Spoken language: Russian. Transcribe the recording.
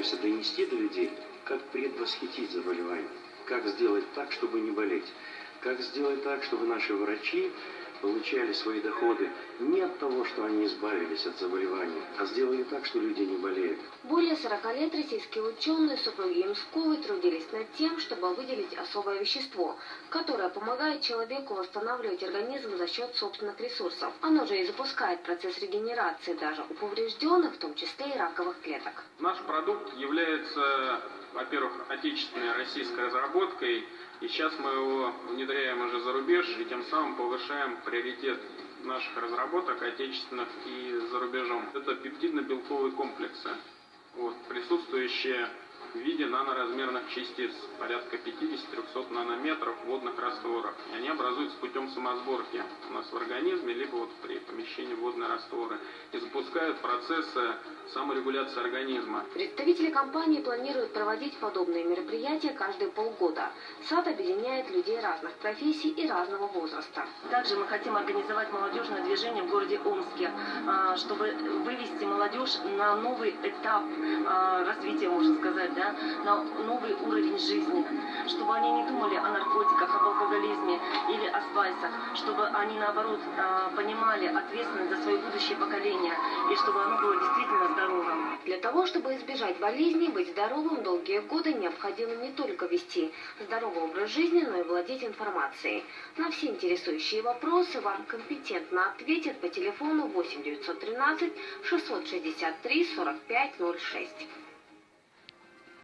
пытаемся донести до людей, как предвосхитить заболевание, как сделать так, чтобы не болеть, как сделать так, чтобы наши врачи получали свои доходы не от того, что они избавились от заболевания, а сделали так, что люди не болеют. Более 40 лет российские ученые, супруги Имсковой, трудились над тем, чтобы выделить особое вещество, которое помогает человеку восстанавливать организм за счет собственных ресурсов. Оно же и запускает процесс регенерации даже у поврежденных, в том числе и раковых клеток. Наш продукт является, во-первых, отечественной российской разработкой, и сейчас мы его внедряем рубеж, и тем самым повышаем приоритет наших разработок, отечественных и за рубежом. Это пептидно-белковые комплексы, вот, присутствующие в виде наноразмерных частиц, порядка 50-300 нанометров водных растворах. И они образуются путем самосборки у нас в организме, либо вот при помещении водные растворы. Запускают процессы саморегуляции организма. Представители компании планируют проводить подобные мероприятия каждые полгода. САД объединяет людей разных профессий и разного возраста. Также мы хотим организовать молодежное движение в городе Омске, а, чтобы вывести молодежь на новый этап а, развития, можно сказать, да, на новый уровень жизни, чтобы они не думали о наркотиках, об алкоголизме или о спайсах, чтобы они, наоборот, а, понимали ответственность за свое будущее поколение, чтобы оно было действительно здоровым. Для того, чтобы избежать болезней, быть здоровым долгие годы необходимо не только вести здоровый образ жизни, но и владеть информацией. На все интересующие вопросы вам компетентно ответят по телефону 8 913 663 45 06.